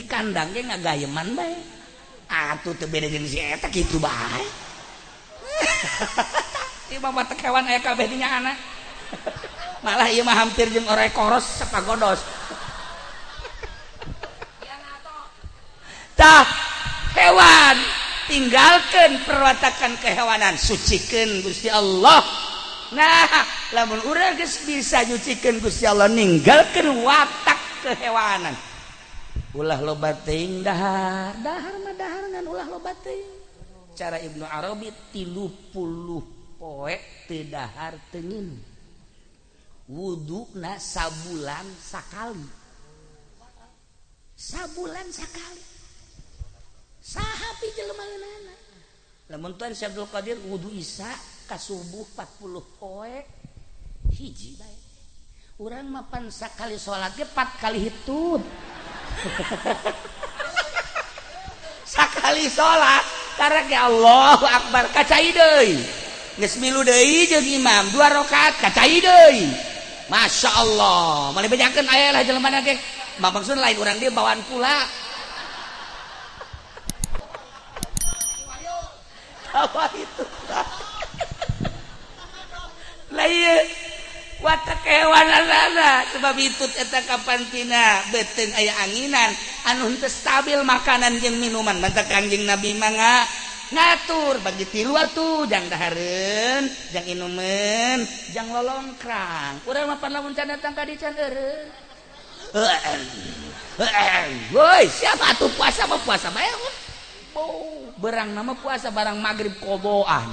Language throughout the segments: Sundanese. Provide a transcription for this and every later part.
kandangnya nggak gayeman baik atuh tuh beda jenis eta gitu baik Imam hewan ayah kabeh dinya anak malah iya mah hampir jeung ore koros sepagodos tah hewan. Tinggalkan perwatakan kehewanan sucikan Gusti Allah. Nah lamun urang bisa nyucikeun Gusti Allah ninggalkan watak kehewanan ulah lobating dahar. Dahar mah dahar ngan ulah lobating cara Ibnu Arabi tilu puluh poe teu dahar tengin wuduna sabulan sakali. Sabulan sakali. Saha pi jelema leunana. Lamun tuan Syekh Abdul Qadir wudu isya ka subuh 40 poe. Hiji bae. Urang mapan sakali salat ge 4 kali hitut. Sakali salat karena ke Allah Akbar kacai deui geus milu deui imam dua rakaat kacai Masya Allah. Mali bejakeun aya lah jelema ge maksud lain urang dia bawaan pula. Apa itu? Lah iya kewan sebab itu eta kapantina beteng aya anginan. Anu stabil makanan jeung minuman. Mantap kanjing nabi mangga ngatur bagi tilu atuh. Jang dahareun jang inumen jang lolongkrang. Urang mah lamun can datang ka dican eureun. Woi siapa tuh puasa mah? Puasa bae oh, berang nama puasa barang maghrib koboan.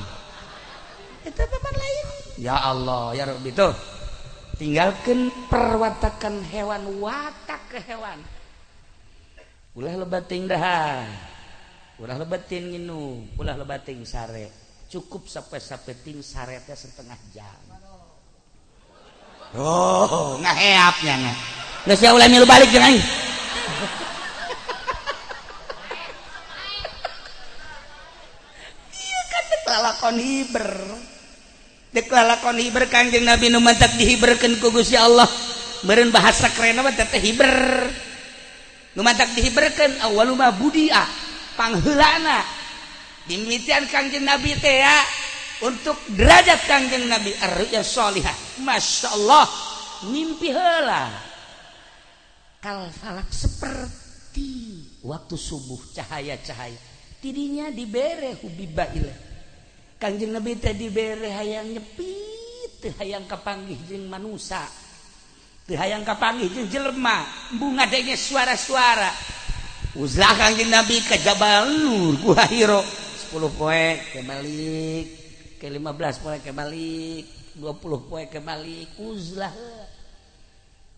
Itu papan lain. Ya Allah ya Rabbi tuh. Tinggalkan perwatakan hewan watak ke hewan. Ulah lebating dah. Ulah lebatin nginu. Ulah lebating sare. Cukup sampai sampai ting saretnya setengah jam. Oh ngaheapnya nggak nggak ulah milu balik jangan iya kan lakon hiber deklalakon hiber kanjeng Nabi nu mantap dihiberkeun ku Gusti Allah. Meureun bahasa keren apa teh hiber. Nu mantap dihiberkeun awalu ma budia pangheulana. Dimimitian kanjeng Nabi teh ya untuk derajat kanjeng Nabi ar-ru'ya Masya Allah mimpi heula. Kal falak seperti waktu subuh cahaya-cahaya. Tidinya dibere hubiba ilah Kanjeng Nabi tadi bere hayang nyepit teu hayang kapanggih jeung manusia. Teu hayang kapanggih jeung jelema, bunga denge suara-suara. Uzlah Kanjeng Nabi ke Jabal Nur Gua Hiro 10 poe kebalik, ke 15 poe kebalik, 20 poe kebalik, uzlah.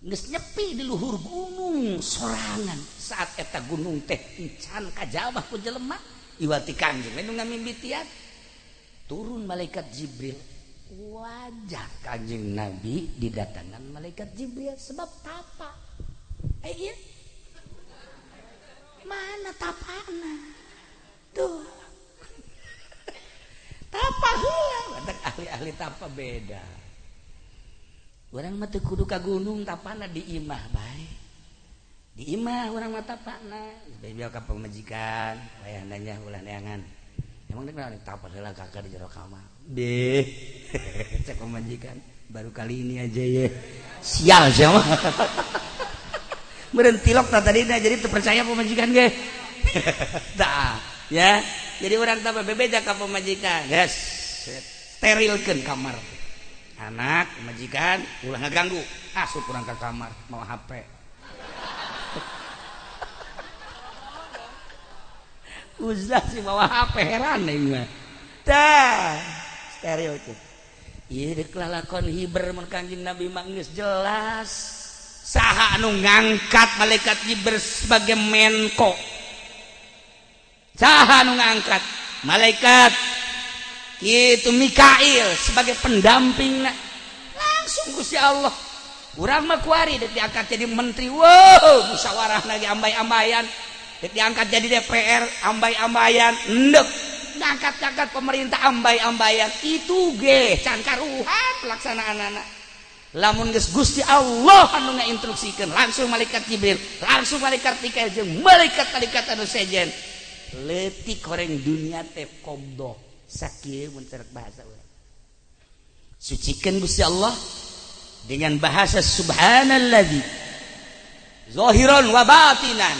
Geus nyepi di luhur gunung sorangan saat eta gunung teh encan kajabah ku jelema iwati kanjeng lain ngamimitian turun malaikat Jibril. Wajar kanjeng Nabi didatangan malaikat Jibril sebab tapa. Eh iya. Mana tapana tuh. Tapa ada ahli-ahli tapa beda. Orang mati kudu ka gunung tapana di imah baik di imah orang mata tapana. Biar ka pemajikan wayah nanya ulah neangan emang kenal tapas lah kakak di jero kamar deh. Cek pemajikan baru kali ini aja ya. Sial siapa berhenti lok tadi jadi terpercaya pemajikan ge. Tak ya. Jadi orang tambah bebeja ke pemajikan yes sterilkan kamar. Anak pemajikan ulah ngeganggu. Asup orang ke kamar. Mau HP uzlah sih bawa HP heran nih mah dah stereotip. Iya dek lalakon hiber merkanjing Nabi Manggis jelas. Saha anu ngangkat malaikat hiber sebagai menko. Saha anu ngangkat malaikat? Itu Mikail sebagai pendamping langsung Gusti Allah. Urang mah kuari diangkat jadi menteri. Wow musyawarah lagi ambai-ambayan diangkat jadi DPR ambai-ambayan ndek. Ngangkat-ngangkat pemerintah ambai-ambayan itu ge can karuhan pelaksanaan anak. Lamun geus Gusti Allah anu ngainstruksikan langsung malaikat Jibril langsung malaikat Mikael jeung malaikat malaikat anu sejen. Letik koreng dunia teh komdo sakieu mun bahasa urang. Sucikan Gusti Allah dengan bahasa subhanalladzi zahiran wa batinan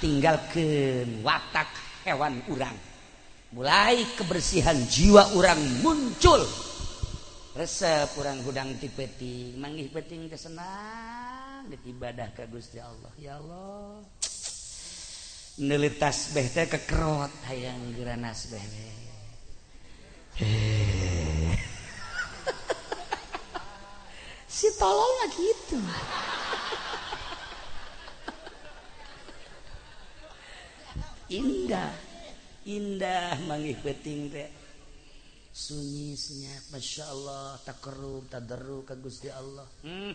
tinggalkeun watak hewan urang. Mulai kebersihan jiwa orang muncul. Resep kurang gudang tipeti manggih peting kesenang ibadah ke Gusti Allah. Ya Allah. Nelitas beh teh kekerot hayang geranas beh si tolol gitu. indah. Indah mangi peting teh sunyisnya Masya Allah takkerub tadaru ke Gusti Allah. Hmm.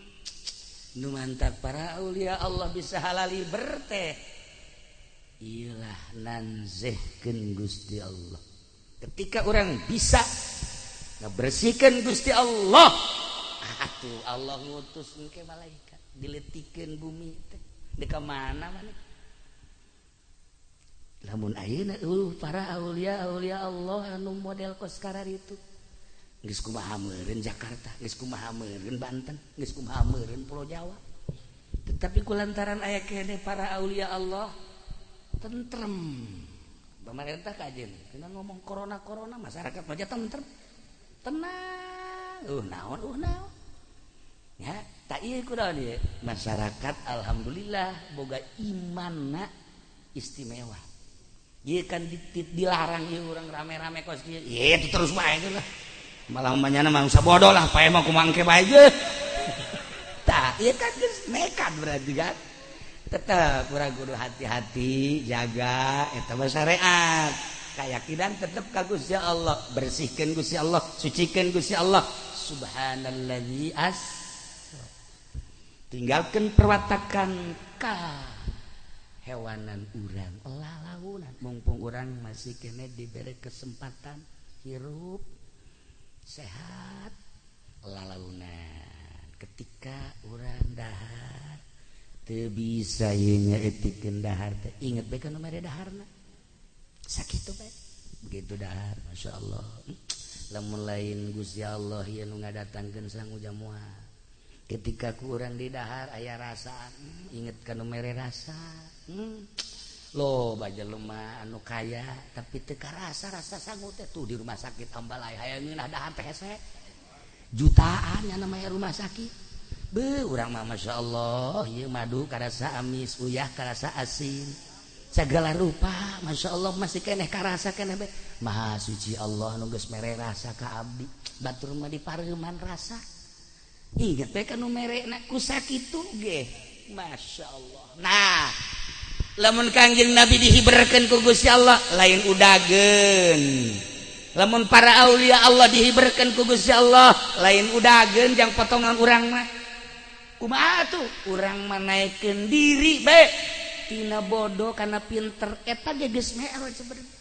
nu mantap para aulia Allah bisa halali berteh ilah nanzehkeun Gusti Allah. Ketika orang bisa ngebersihkan Gusti Allah. Atuh Allah ngutus ke malaikat. Diletikeun bumi teh. Di mana mana namun ayeuna uh, para aulia aulia Allah anu model sekarang itu geus kumaha meureun Jakarta geus kumaha meureun Banten geus kumaha meureun Pulau Jawa. Tetapi kulantaran aya kene para aulia Allah tentrem. Pemerintah kajen kena ngomong corona corona masyarakat aja tentrem. Tenang uh naon uh naon. Ya tak iya kudaon ya masyarakat alhamdulillah boga iman istimewa. Kan dilarang ya orang rame-rame kos dia. Iya itu terus baik lah. Malah umpamanya mah usah bodoh lah, pae mah kumangke bae ge. Tah, iya kan geus nekat berarti kan. Tetap kurang kudu hati-hati, jaga eta syariat. keyakinan tetap ka Gusti Allah, bersihkan Gusti Allah, sucikan Gusti Allah. Subhanalladzi as tinggalkan perwatakan ka hewanan urang. Lalaunan. Mumpung orang masih kene diberi kesempatan hirup sehat lalaunan. Ketika orang dahar te bisanya etikeun dahar teh. Inget bae kana mere daharna? Sakit bae. Begitu dahar masya Allah. Hm, lamun lain Gusti Allah yang ngadatangkeun datangkan sang ketika kurang didahar ayah rasa inget kan mere rasa. Hmm. Lo baja lemah anu kaya tapi teka rasa rasa sanggut tuh di rumah sakit ambalai hayangin dahar PSC jutaan yang namanya rumah sakit. Be urang mah masya Allah iya madu karasa amis uyah karasa asin. Segala rupa masya Allah masih keneh karasa keneh be. Maha suci Allah nunggus mere rasa ka abdi. Batur mah di pareman rasa. ingat kan merek ku sakit ge. Masya Allah. Nah lamun kangjeng nabi dihiberkan ku Gusti Allah lain udagen lamun para Aulia Allah dihiberkan ku Gusti Allah lain udagen yang potongan urang mah. Kuma tuh urang menaikkan diri baik tina bodoh karena pinter eta geus me'raj sebenarnya.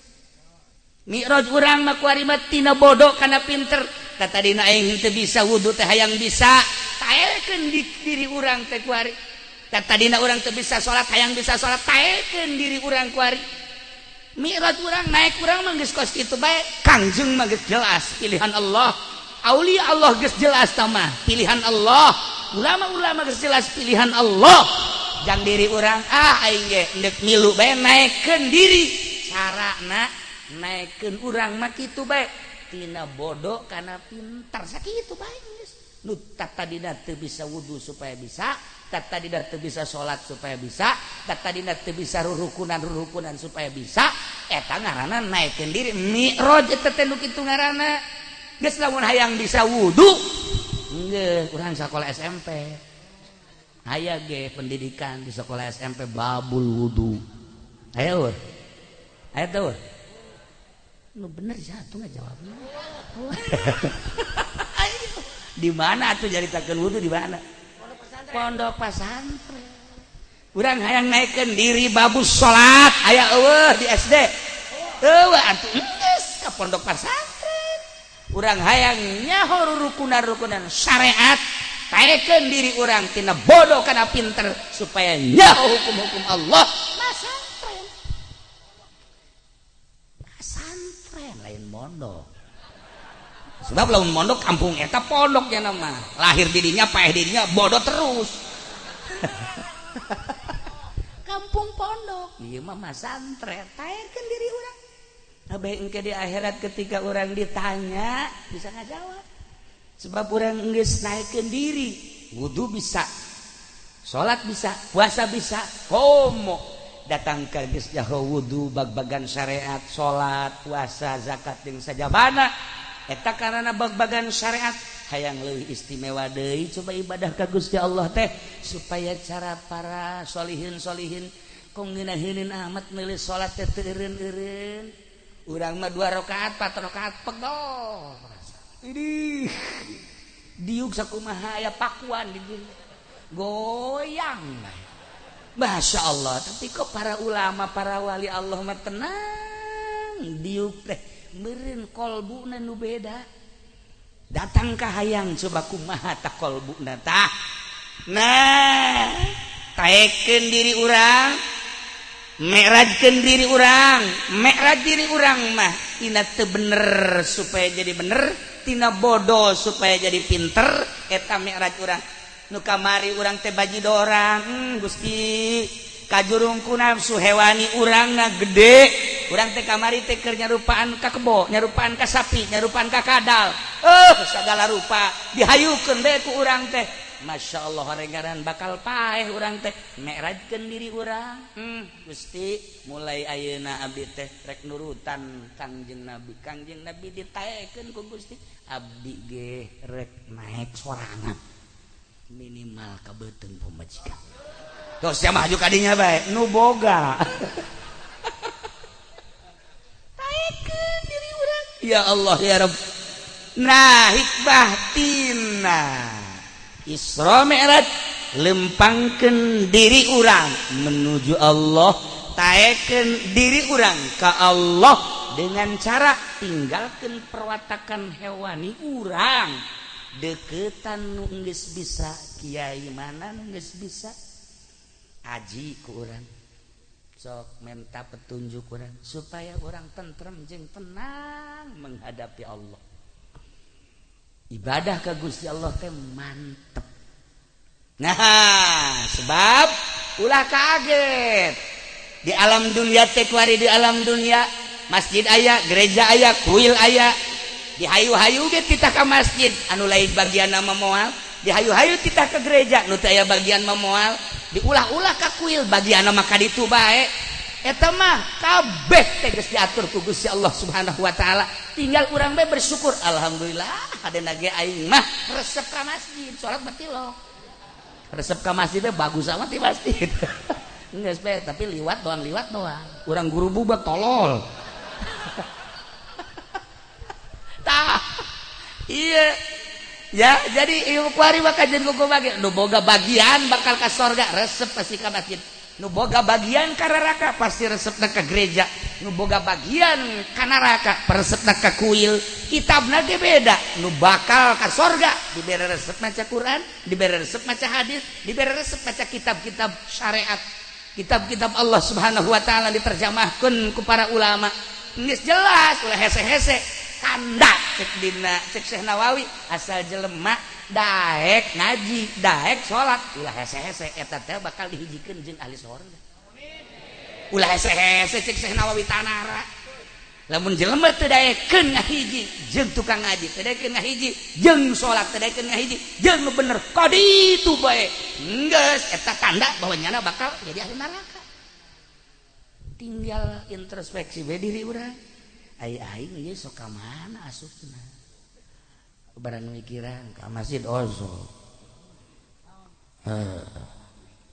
Mi'raj urang mah ku tina bodoh karena pinter. tata dina eh, aing teu bisa wudu teh hayang bisa. Taekeun di, diri urang teh ku ari tata dina urang teu bisa salat hayang bisa salat taekeun diri urang ku ari mirat urang naik urang mah geus kos kitu bae. Kangjeng mah geus jelas pilihan Allah. Aulia Allah geus jelas tamah pilihan Allah. Ulama-ulama geus jelas pilihan Allah. Jang diri urang ah aing ge ndek milu bae naikkeun diri. Carana naikkan urang mah kitu bae. tina bodoh karena pintar. Sakit itu tata teu bisa wudhu supaya bisa tata teu bisa salat supaya bisa tata teu bisa rurukunan rurukunan supaya bisa. Eh, eta ngaana naikin diri. Namun hayang bisa wudhu kurang sekolah SMP aya ge pendidikan di sekolah SMP babul wudhu ayo ayo lu bener satu nggak jawabnya? Di mana tuh jadi takkan wudhu di mana? Pondok pesantren. Kurang hayang naikkan diri babus sholat ayah eueuh di SD eueuh atuh geus ke pondok pesantren. Kurang hayang nyaho rukunan rukunan syariat. Teken diri orangtina bodoh karena pinter supayanya hukum-hukum Allah. Lain mondok sebab belum mondok kampung eta pondoknya nama. Lahir dirinya payah dirinya bodoh terus. Kampung pondok. Iya mah santren tayarkan diri orang Abai engke di akhirat ketika orang ditanya bisa nggak jawab sebab orang nggak naikkan diri. Wudhu bisa sholat bisa puasa bisa komo. Datang ke geus wudhu bag-bagan syariat sholat puasa zakat yang saja bana eta karena bag-bagan syariat hayang leuwih istimewa deui coba ibadah ka Gusti Allah teh supaya cara para solihin solihin kong ngeunaheunin amat milih salat teh teu eureun-eureun urang mah dua rakaat empat rakaat pegol ini diuk sakumaha aya pakuan di goyang Masya Allah tapi kok para ulama para wali Allah mah tenang diuk teh. merin kolbu nu beda. Datang ka hayang cobaku mahata kolbu tah nah taken diri urang merajkan diri urang merah diri urang mah tina te bener supaya jadi bener tina bodoh supaya jadi pinter eta merah orang nu kamari urang teh baji dorang hmm, Gusti. kajurungku nafsu hewani urang na gede urang teh kamari teh keur nyarupaan ka kebo nyarupaan ka sapi nyarupaan ka kadal. Eh segala rupa dihayukeun bae ku urang teh. Masya Allah horengaran bakal paeh urang teh. Merajkeun diri urang. Hmm Gusti mulai ayeuna abdi teh rek nurutan. Kangjeng Nabi Kangjeng Nabi ditaekeun ku Gusti. Abdi ge rek naik sorangan. Minimal ka beuteung pamajikan Terus dia maju kadinya baik. Nu boga. Taekeun diri urang. Ya Allah ya Rabb. Nah hikmah tina. Isra Mi'raj lempangkan diri urang menuju Allah taeken diri urang ke Allah dengan cara tinggalkan perwatakan hewani urang deketan nungges bisa kiai mana nungges bisa aji ku orang sok minta petunjuk orang supaya orang tentrem jeng tenang menghadapi Allah. Ibadah ke Gusti Allah teh mantep. Nah sebab ulah kaget. Di alam dunia tekwari di alam dunia. Masjid ayah gereja ayah kuil ayah dihayu-hayu dia kita ke masjid. Anu lain bagian nama moal. Dihayu-hayu kita ke gereja. Nu bagian memoal diulah-ulah ka kuil bagi anak maka itu baik mah kabeh teges diatur ku Gusti Allah subhanahu Wa ta'ala. Tinggal urang bae bersyukur Alhamdulillah ada nage aing mah resep ka masjid sholat lo resep ka masjid bagus amat di masjid. Enggak be tapi liwat doang liwat doang. Urang guru bubak tolol. Tah iya. ya jadi ibu kuari bakal jadi kuku bagian bakal ke sorga resep pasti ke masjid. Nuboga bagian ke neraka pasti resep ke gereja. Nuboga bagian ke neraka resep ke kuil. Kitab nanti beda. Nu bakal ke sorga. Diberi resep maca Quran diberi resep maca hadis diberi resep maca kitab-kitab syariat. Kitab-kitab Allah subhanahu wa ta'ala diterjemahkan ke para ulama. Ini jelas ulah hese-hese. sanda. Cek dina cek Nawawi asal jelemak Daek ngaji Daek salat ulah hese hese eta teh bakal dihijikeun jeung ahli surga ulah hese-hese cek Syekh Nawawi tanara. Lamun jelema teu daekeun ngahiji jeung tukang ngaji teu daekeun ngahiji jeung salat teu daekeun ngahiji jeung nu bener kaditu bae. Geus eta tanda bahwa nyana bakal jadi ahli neraka. Tinggal introspeksi bae diri urang. Ay soka mana asupna barang mikiran ka masjid ozo.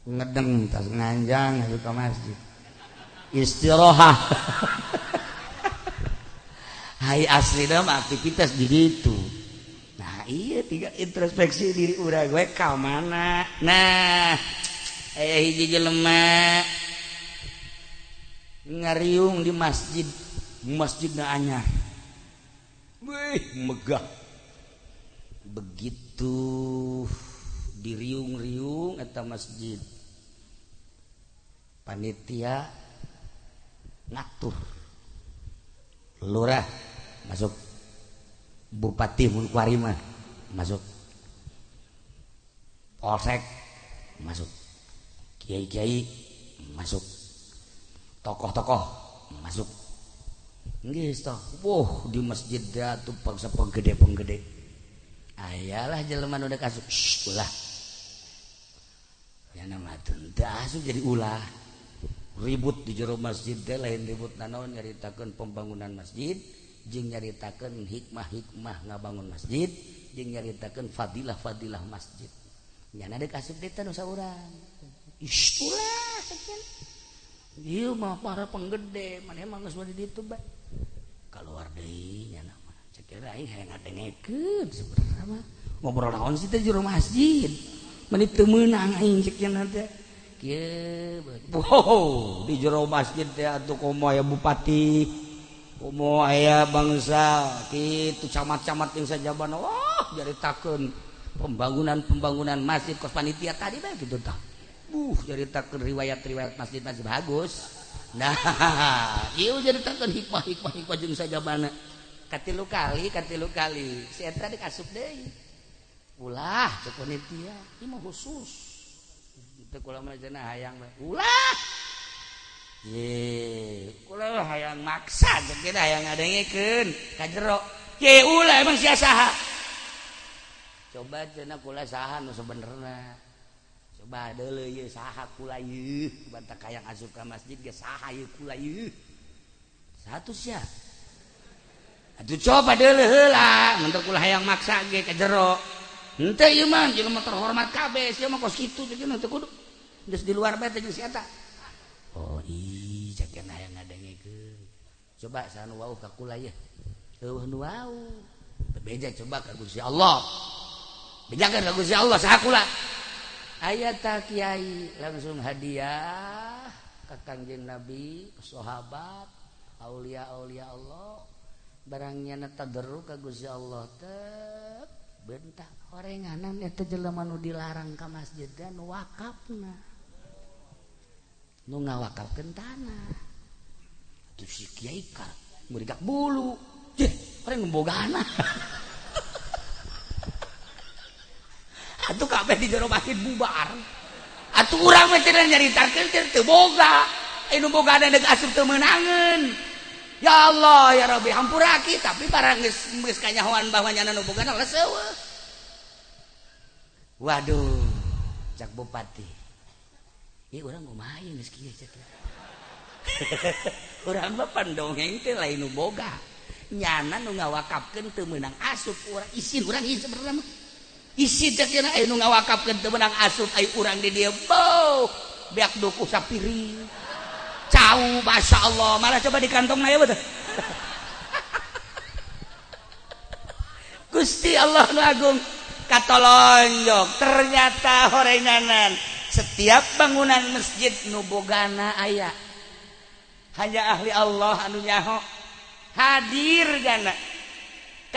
Ngedeng tas nganjang itu ke masjid. Istirahat hai asli nama aktivitas di situ nah iya tiga introspeksi diri urang gue kau mana? Nah ayah hiji jelema. Ngariung di masjid. Masjid anyar. Wih, megah. Begitu diriung-riung atau masjid. Panitia ngatur. Lurah masuk. Bupati Mulkuarima masuk. Polsek masuk. Kiai-kiai masuk. Tokoh-tokoh masuk Wow, di masjid tuh paksa penggede penggede ayalah ah, jelema udah kasuk ulah. Ya nama asup jadi ulah. Ribut di jero masjid deh lain ribut nanaon nyaritakan pembangunan masjid jeung nyaritakan hikmah-hikmah ngabangun masjid jeung nyaritakan fadilah-fadilah masjid. Nyana dek asup deh tanu saurang. Ih, ulah sekian Iya mah para penggede, mana emang nggak di ditu bae. keluar deh ngobrol naon sih teh jero masjid? Menit teu meunang aing cek nanti kieu wow di jero masjid teh atuh komo aya bupati komo aya bangsa kitu camat-camat yang sajabana wah jadi takeun pembangunan-pembangunan masjid kos panitia tadi bae kitu tah. Buh jadi takeun riwayat-riwayat masjid-masjid bagus. nah jadikan hikmah-hikmahjung saja mana katilu kali katilu kali. Si eta dikasup deui. Ulah teu panitia ieu mah khusus. Teu kula mah cenah hayang ulah! Ye kula hayang maksa jeung hayang ngadengikeun ka jero. Ye ulah emang sia saha? Coba cenah kula saha nu sebenarnya bantakaang azub ka masjid satu siap aduh coba dela mentuklah yang maksa ge ke jero. Ente iman jeung mah terhormat kabeh. Sia mah kos kitu jeung teu kudu. Geus di luar bae teh jeung si eta oh ih cakeun hayang ngadengekeun. Coba sanu wau ka kula ye eueuh nu wau. Bebeja coba ka Gusti Allah. Bejakeun ka Gusti Allah saha kula? ayat tak Kyai langsung hadiah. Kekanjeng Nabi sahabat. Aulia Aulia Allah. Barangnya ka Gusti Allah tep. Bentak jelema nu dilarang ke masjid dan wakafna. Nu ngawakaf tanah. Tuh si Kiai kak bulu. Jeh, orang ngembogana Atuh kabeh di jero masjid bubar. Atuh urang mah tidak nyaritakeun teu boga. Eh, anu boga ada deuk asup teu meunangeun. Ya Allah ya Rabbi hampura aki tapi barang geus geus kanyahoan bahwa nyana nu boga lesewe. Waduh, cak bupati. Ieu urang kumaha ieu geus kieu cak. Urang mah pandongeng teh lain nu boga. Nyana nu ngawakapkeun teu meunang asup urang isin urang ieu sebenarnya isi meunang temenang ai urang di dia bow biak duku sapiri cau Masya Allah. Malah coba di kantong naya betul Gusti Allah Agung katolonjok ternyata horenganan setiap bangunan masjid nubogana ayah hanya ahli Allah anu nyaho hadir gana.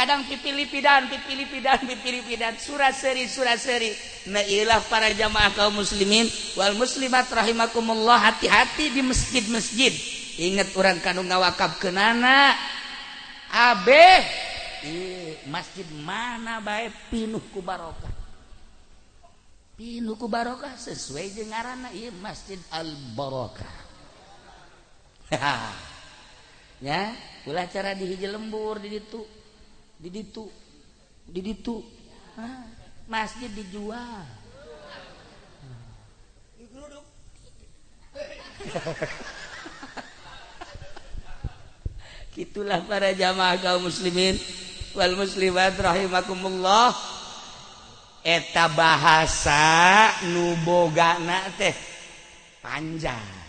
kadang pipilipidan pidan pipilipidan. Pidan surat seri surat seri. Nailah para jamaah kaum muslimin. Wal muslimat rahimakumullah. Hati-hati di masjid-masjid. Ingat orang kandung ngawakab kenana abe. Masjid mana baik pinuh ku barokah. Pinuh ku barokah sesuai jengarana iya masjid al barokah ya ulah cara dihiji lembur di ditu. diditu diditu ah, masjid dijual. Gitulah para jamaah kaum muslimin wal muslimat rahimakumullah. Eta bahasa nubogana teh panjang.